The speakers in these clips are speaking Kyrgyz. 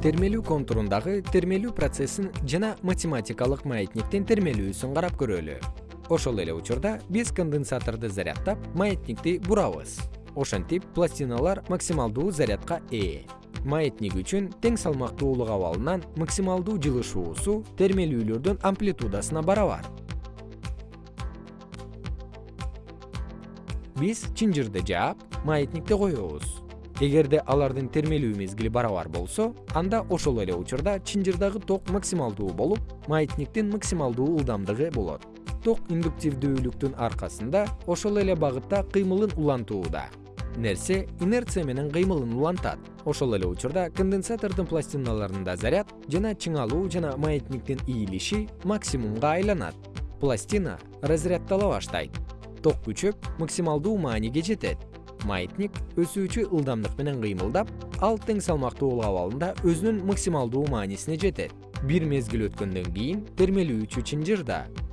термелүү контурундагы термелүү процессин жана математикалык маятниктин термелүүсүн карап көрөлү. Ошол эле учурда биз конденсаторду заряддап маятникти бурабыз ошентип пластиналар максималдуу зарядка ээ. Маятник үчүн тең салмактуулук абалынан максималдуу жылышуусу термелүүлөрдүн амплитудасына барабар. Биз чынжырды жаап маятникти коебуз эгерде алардын термелүү мезгили барабар болсо анда ошол эле учурда чынжырдагы ток максималдуу болуп маятниктин максималдуу ылдамдыгы болот. Ток индуктивдүүлүктүн аркасында ошол эле багытта кыймылын улантууда нерсе инерция менен кыймылын улантат. Ошол эле учурда конденсатордун пластиналарында заряд жана чыңалуу жана маятниктин ийилиши максимумга айланат. Пластина разряддала баштайт. Ток күчөп максималдуу мааниге жетет маятник өсүүчү ылдамдык менен кыймылдап ал тең салмактуулук абалында өзүнүн максималдуу маанисине жетет. Бир мезгил өткөндөн кийин термелүүчү чынжыр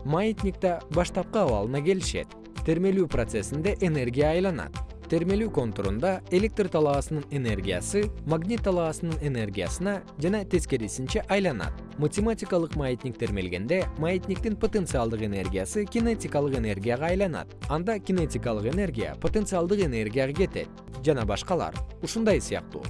маятник да баштапкы абалына келишет. Термелүү процессинде энергия айланат термелүү контурунда электр талаасынын энергиясы магнит талаасынын энергиясына жана тескерисинче айланат. Математикалык маятник термелгенде маятниктин потенциалдык энергиясы кинетикалык энергияга айланат. Анда кинетикалык энергия потенциалдык энергияга кетет жана башкалар. Ушундай сыяктуу